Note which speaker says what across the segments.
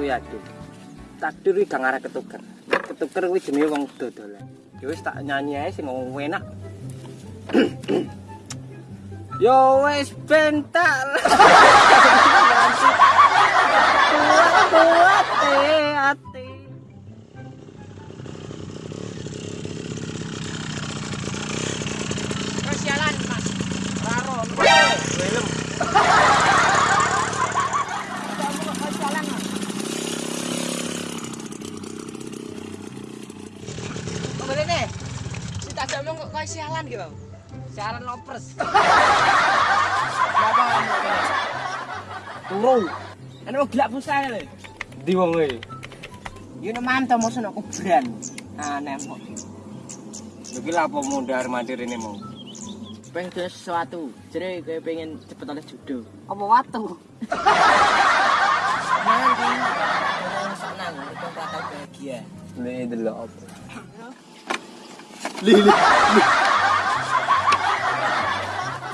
Speaker 1: kuwi aduh. Takdir iki gak arek ketuker. Ketuker kuwi jenenge wong dodolan. Ya wis tak nyanyi ae sing ngomong enak. Yo wis bentak.
Speaker 2: Ngomong kok kau sialan gitu. Berapa kamu ini?
Speaker 1: Turu.
Speaker 2: Kan mau gila pulsa lho.
Speaker 1: Di wong e.
Speaker 2: Mantap mau sono kuburan. Aneh kok.
Speaker 1: Iki lha apa mundar mandir ini mau?
Speaker 2: Pengen sesuatu. Jadi kayak pengen cepet oleh judo.
Speaker 1: Apa watu?
Speaker 2: Nanti orang senang, itu bakal bahagia.
Speaker 1: Li delok apa? Li li.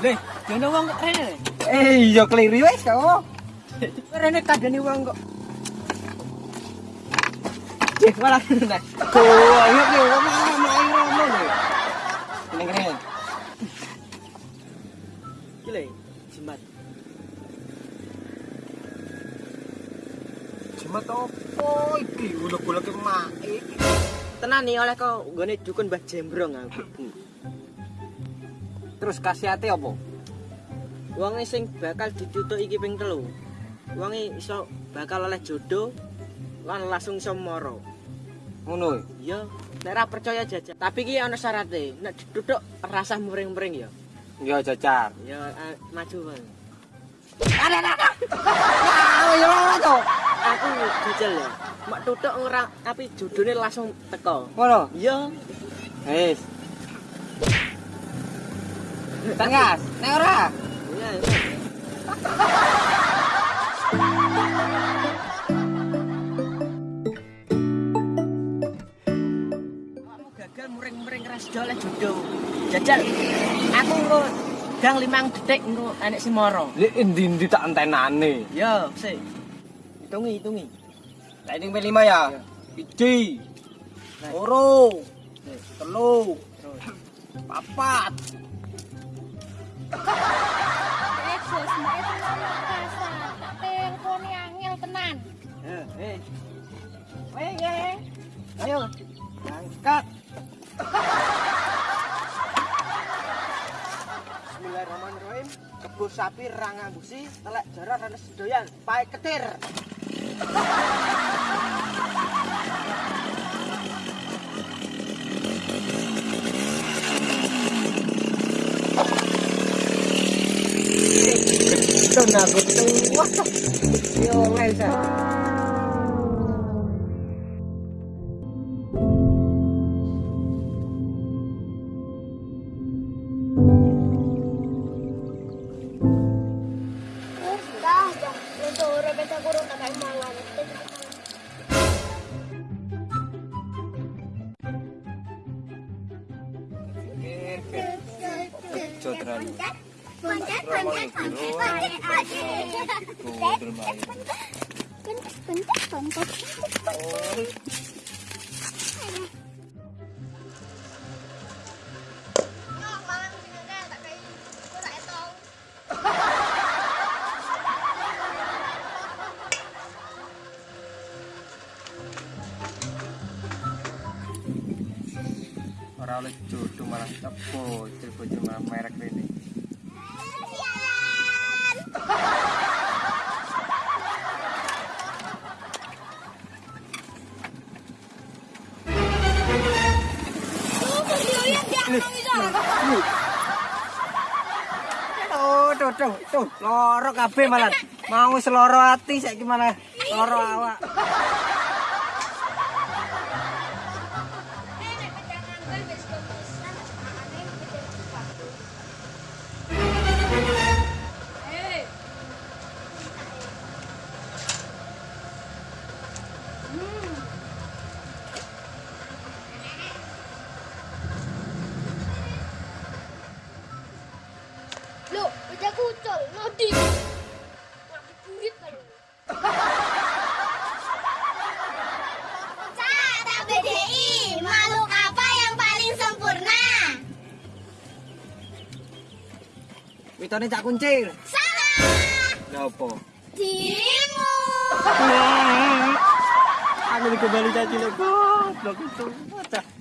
Speaker 2: Leh, jono wong kok rene.
Speaker 1: Eh iya keliru wis kok.
Speaker 2: Rene kadane wong kok. Cek malah nek.
Speaker 1: Kok ayo ki wong mau rono lho. Kene kene.
Speaker 2: Iki lho, jimat.
Speaker 1: Jimat apa iki? Ulek-ulek mak iki.
Speaker 2: Tenan nih oleh kok nggone dukun Mbah Jembrong aku.
Speaker 1: Terus kasihate apa?
Speaker 2: Wong sing bakal ditutuk iki ping telu. Wong iso bakal oleh jodoh lan langsung iso moro.
Speaker 1: Ngono.
Speaker 2: Ya, nek ora percaya jajak. Tapi iki ana syaratnya. Nek ditutuk rasa muring-muring ya.
Speaker 1: Ya jajar.
Speaker 2: Ya eh, maju bang.
Speaker 1: Ada ada.
Speaker 2: jajal ya. Mak tutuk ora tapi jodohnya langsung teko.
Speaker 1: Ngono.
Speaker 2: Ya,
Speaker 1: Wis. Tangas, nek ora.
Speaker 2: ya. Kamu gagal muring-muring keras oleh jodoh. Jajal. Aku engko gang limang detik engko enek si moro.
Speaker 1: Li endi-endi tak entenane.
Speaker 2: Yo, sik. Hitungi, hitungi.
Speaker 1: Lighting P5 ya. Iji. Loro. Telu. Papat.
Speaker 3: Eh, Gus, mbak itu ngomong kasar. Tak telponi angel tenan.
Speaker 2: Eh, eh. Weh, ya. Ayo. Angkat. Bismillahirrahmanirrahim. Kebus sapi rangang busi, telek jarak ranes sedoyan, pae ketir. Tenaga tua. Yo, Lesa.
Speaker 3: Gus, dah, dah. Itu orang beta kurung tak kayak mangan.
Speaker 1: Jodran.
Speaker 3: Loncat, loncat, loncat, loncat, loncat.
Speaker 1: Kudur main.
Speaker 3: Loncat, loncat, loncat, loncat.
Speaker 1: Ora oleh jodoh malah bocil malah merek ini. Tuh, tuh, tuh, loro kabeh malah. Mau seloro ati saiki malah loro awak.
Speaker 3: Loh,
Speaker 1: Mitone cak kuncir.
Speaker 3: Salah.
Speaker 1: Lha opo?
Speaker 3: Dirimu.
Speaker 1: Aku kembali caci lek goblok itu. Bocah.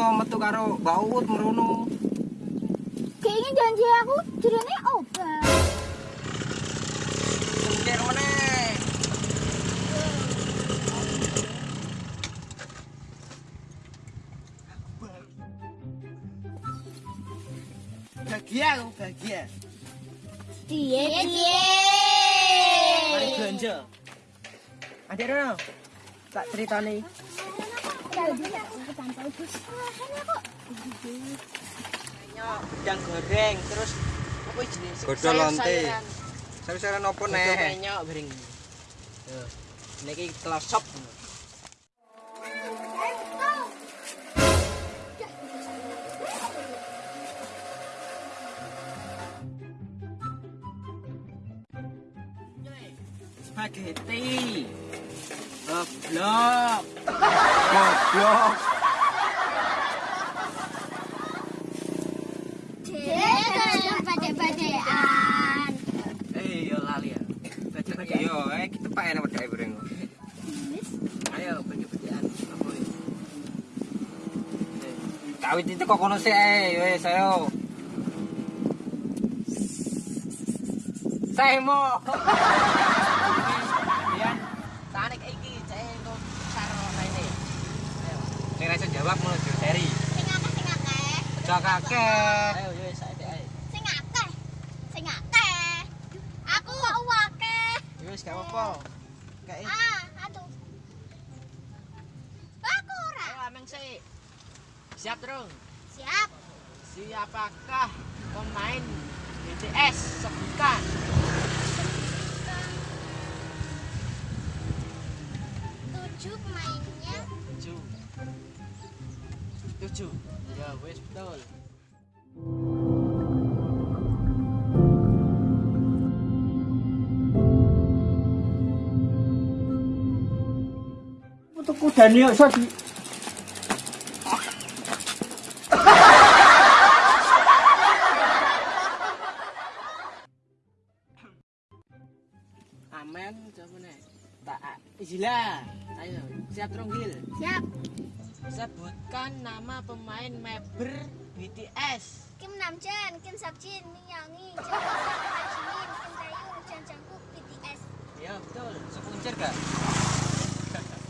Speaker 1: To metu karo Mbak Uut merono.
Speaker 3: Kayaknya janji aku jirene obat.
Speaker 1: Kuncir meneh.
Speaker 2: Bahagia aku bahagia. Mari belanja. Adik Rono. Tak ceritani. Nyok udang goreng terus apa jenis?
Speaker 1: Godhong lonte. Sayur-sayuran opo
Speaker 2: Nih.
Speaker 1: neh?
Speaker 2: Nyok bering. Niki kelosop. Spaghetti. Goblok.
Speaker 1: Goblok.
Speaker 2: Eh, yo lali ya.
Speaker 1: Yo, eh kita pak enak wedake bareng.
Speaker 2: Ayo, baca-bacaan.
Speaker 1: Kawit itu kok kono sih eh wes ayo. Saya mau.
Speaker 2: Yan, tarik iki cek engko karo raine. Ayo.
Speaker 1: Sing ra iso jawab ngono Jo seri.
Speaker 3: Sing akeh sing akeh.
Speaker 1: Aja kakek.
Speaker 2: Ayo yo saiki ae.
Speaker 3: Sing akeh. Sing akeh. Aku kok akeh.
Speaker 2: Yo wis gak apa-apa. Kae.
Speaker 3: Ah, aduh. Aku ora.
Speaker 2: Ayo ameng sik. Siap terus.
Speaker 3: Siap.
Speaker 2: Siapakah pemain BTS sebutkan?
Speaker 3: Tujuh pemainnya.
Speaker 2: Tujuh. Tujuh. Wis betul.
Speaker 1: Untuk kuda nih iso di
Speaker 2: Amen coba nih. Tak Izila. Ayo, siap terus Gil.
Speaker 3: Siap.
Speaker 2: Sebutkan nama pemain member BTS.
Speaker 3: Kim Namjoon, Kim Seokjin, Min Youngi, Jung Hoseok, Park Jimin, Kim Taehyung, Jung Jungkook, BTS.
Speaker 2: Ya betul.
Speaker 1: sekuncir gak?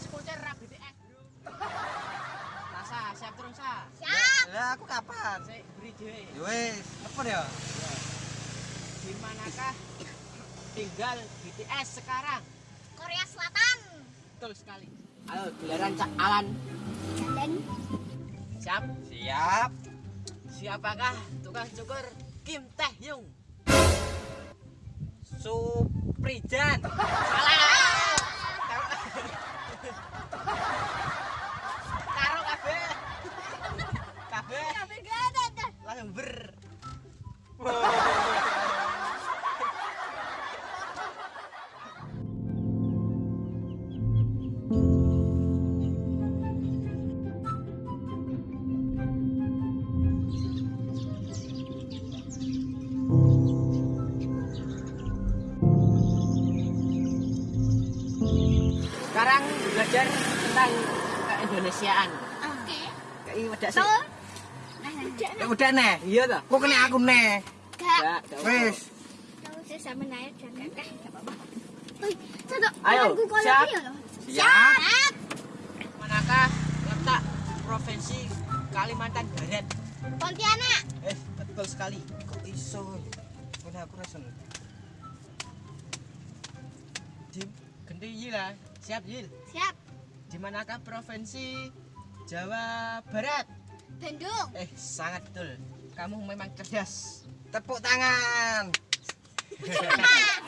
Speaker 2: Skuter rap BTS. Nasa, siap terus sa.
Speaker 3: Siap.
Speaker 1: Lah aku kapan?
Speaker 2: Saya beri dhewe.
Speaker 1: Ya wes, telepon ya.
Speaker 2: Di manakah tinggal BTS sekarang?
Speaker 3: Korea Selatan.
Speaker 2: Betul sekali. Ayo, giliran Cak Alan. Siap.
Speaker 1: Siap.
Speaker 2: Siapakah tukang cukur Kim Taehyung?
Speaker 1: Suprijan.
Speaker 2: Salah. Karo kabeh. Kabeh
Speaker 3: tapi gak ada
Speaker 2: langsung ber. Sekarang belajar tentang keindonesiaan.
Speaker 3: Oke.
Speaker 2: Kayak wedak sih.
Speaker 1: Ya udah neh.
Speaker 2: Iya toh?
Speaker 1: Kok kena aku neh.
Speaker 3: Gak. Sih sama apa-apa. Satu.
Speaker 2: Ayo,
Speaker 3: kalau
Speaker 2: siap.
Speaker 1: Siap.
Speaker 2: Manakah letak provinsi Kalimantan Barat?
Speaker 3: Pontianak.
Speaker 2: Eh, betul sekali.
Speaker 1: Kok iso? Kena aku rasen.
Speaker 2: Di Genti Yil lah. Siap Yil.
Speaker 3: Siap.
Speaker 2: Di manakah provinsi Jawa Barat?
Speaker 3: Bandung.
Speaker 2: Eh, sangat betul. Kamu memang cerdas.
Speaker 1: Tepuk tangan.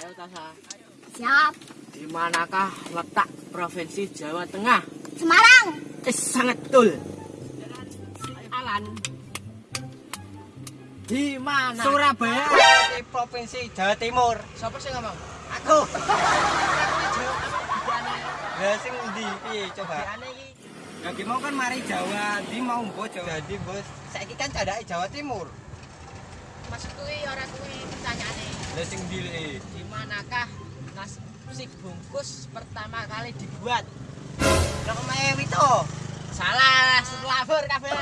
Speaker 2: Ayo Tasa.
Speaker 3: Siap.
Speaker 2: Di manakah letak provinsi Jawa Tengah?
Speaker 3: Semarang.
Speaker 2: Eh, sangat betul. Alan. Di mana?
Speaker 1: Surabaya di provinsi Jawa Timur.
Speaker 2: Siapa sih ngomong?
Speaker 1: Aku. Piye coba?
Speaker 2: Iki.
Speaker 1: Lagi mau kan mari Jawa, di mau mbok Jawa. Jadi bos, saiki kan candake Jawa Timur.
Speaker 2: Maksud kuwi ora kuwi pertanyaane.
Speaker 1: Lah sing ndi?
Speaker 2: Di manakah nasi bungkus pertama kali dibuat?
Speaker 1: Lah omahe Wito.
Speaker 2: Salah, setelah kabeh.